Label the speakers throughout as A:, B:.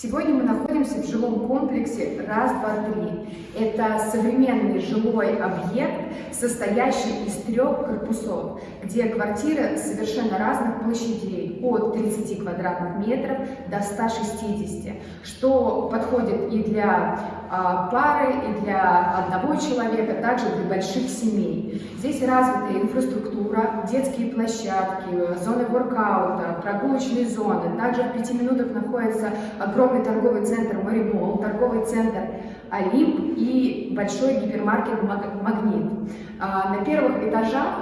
A: Сегодня мы находимся в жилом комплексе «Раз, два, три». Это современный жилой объект, состоящий из трех корпусов, где квартиры совершенно разных площадей, от 30 квадратных метров до 160, что подходит и для пары, и для одного человека, также для больших семей. Здесь развитая инфраструктура, детские площадки, зоны воркаута, прогулочные зоны. Также в пяти минутах находится огромный торговый центр Марибол, торговый центр Олимп и большой гипермаркет Магнит. А, на первых этажах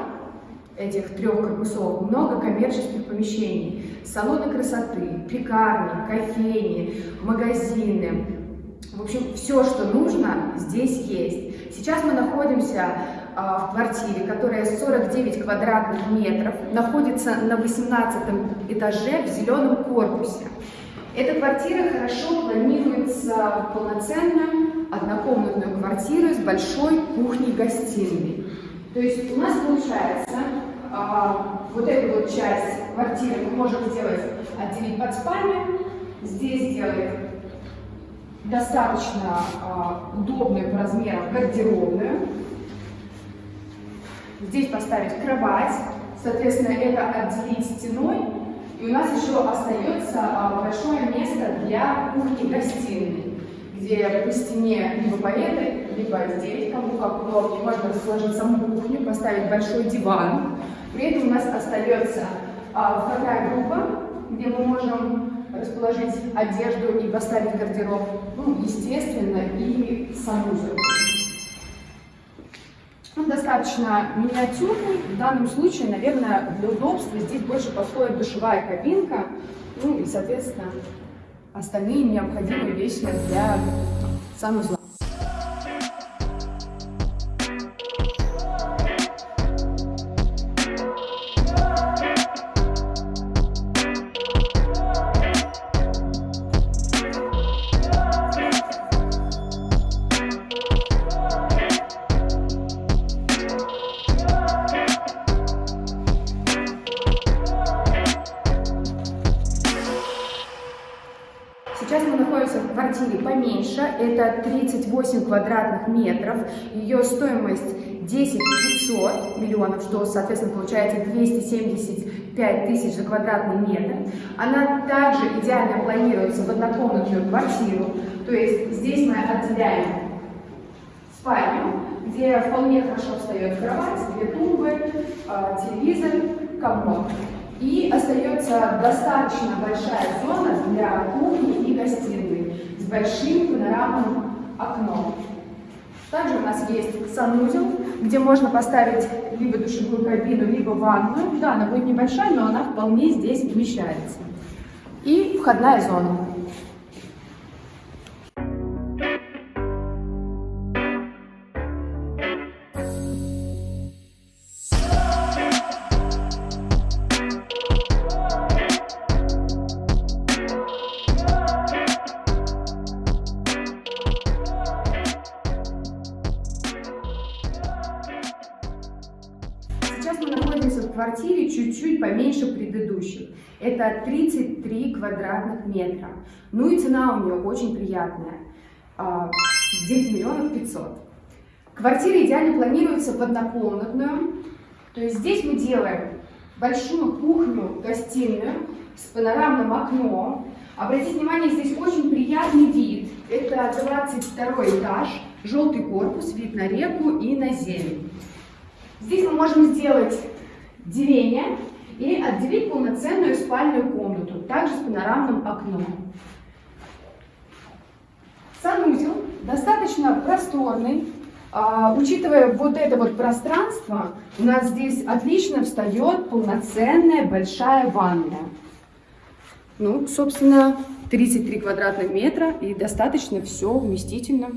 A: этих трех корпусов много коммерческих помещений, салоны красоты, пекарни, кофейни, магазины. В общем, все, что нужно, здесь есть. Сейчас мы находимся а, в квартире, которая 49 квадратных метров, находится на 18 этаже в зеленом корпусе. Эта квартира хорошо планируется полноценную однокомнатную квартиру с большой кухней-гостиной. То есть у нас получается а, вот эту вот часть квартиры мы можем сделать, отделить под спальню, здесь сделать достаточно а, удобную по размерам гардеробную, здесь поставить кровать, соответственно, это отделить стеной, и у нас еще остается а, большое место для кухни-гостиной, где по стене либо по этой, либо здесь, кому как удобнее, можно расположить саму кухню, поставить большой диван. При этом у нас остается а, вторая группа, где мы можем расположить одежду и поставить гардероб, ну, естественно, и санузел. Он достаточно миниатюрный. В данном случае, наверное, для удобства здесь больше подходит душевая кабинка, ну и, соответственно, остальные необходимые вещи для санузла. Квартире поменьше, это 38 квадратных метров, ее стоимость 10 500 миллионов, что, соответственно, получается 275 тысяч за квадратный метр. Она также идеально планируется в однокомнатную квартиру, то есть здесь мы отделяем спальню, где вполне хорошо встает кровать, две тумбы, а, телевизор, комод. И остается достаточно большая зона для кухни и гостиной большим панорамным окном. Также у нас есть санузел, где можно поставить либо душевую кабину, либо ванную. Да, она будет небольшая, но она вполне здесь вмещается. И входная зона. Сейчас мы находимся в квартире чуть-чуть поменьше предыдущих. Это 33 квадратных метра. Ну и цена у нее очень приятная. 9 а, миллионов 500. Квартира идеально планируется в однокомнатную. То есть здесь мы делаем большую кухню, гостиную с панорамным окном. Обратите внимание, здесь очень приятный вид. Это 22 этаж, желтый корпус, вид на реку и на зелень. Здесь мы можем сделать деление и отделить полноценную спальную комнату, также с панорамным окном. Санузел достаточно просторный. А, учитывая вот это вот пространство, у нас здесь отлично встает полноценная большая ванная. Ну, собственно, 33 квадратных метра и достаточно все вместительно.